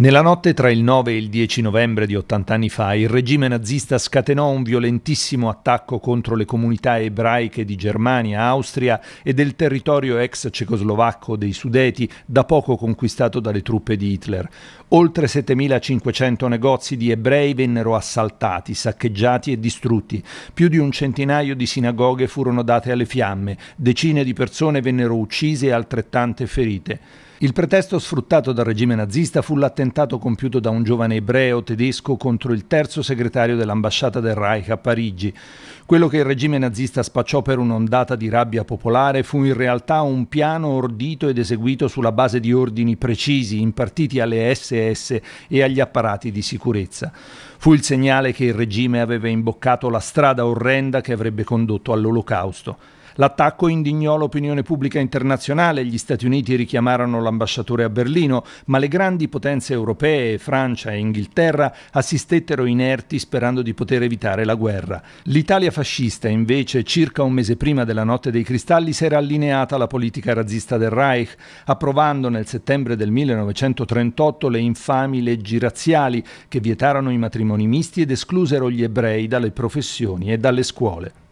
Nella notte tra il 9 e il 10 novembre di 80 anni fa, il regime nazista scatenò un violentissimo attacco contro le comunità ebraiche di Germania, Austria e del territorio ex cecoslovacco dei Sudeti, da poco conquistato dalle truppe di Hitler. Oltre 7500 negozi di ebrei vennero assaltati, saccheggiati e distrutti. Più di un centinaio di sinagoghe furono date alle fiamme, decine di persone vennero uccise e altrettante ferite. Il pretesto sfruttato dal regime nazista fu l'attentato compiuto da un giovane ebreo tedesco contro il terzo segretario dell'ambasciata del Reich a Parigi. Quello che il regime nazista spacciò per un'ondata di rabbia popolare fu in realtà un piano ordito ed eseguito sulla base di ordini precisi impartiti alle SS e agli apparati di sicurezza. Fu il segnale che il regime aveva imboccato la strada orrenda che avrebbe condotto all'olocausto. L'attacco indignò l'opinione pubblica internazionale, gli Stati Uniti richiamarono l'ambasciatore a Berlino, ma le grandi potenze europee, Francia e Inghilterra, assistettero inerti sperando di poter evitare la guerra. L'Italia fascista, invece, circa un mese prima della Notte dei Cristalli, si era allineata alla politica razzista del Reich, approvando nel settembre del 1938 le infami leggi razziali che vietarono i matrimoni misti ed esclusero gli ebrei dalle professioni e dalle scuole.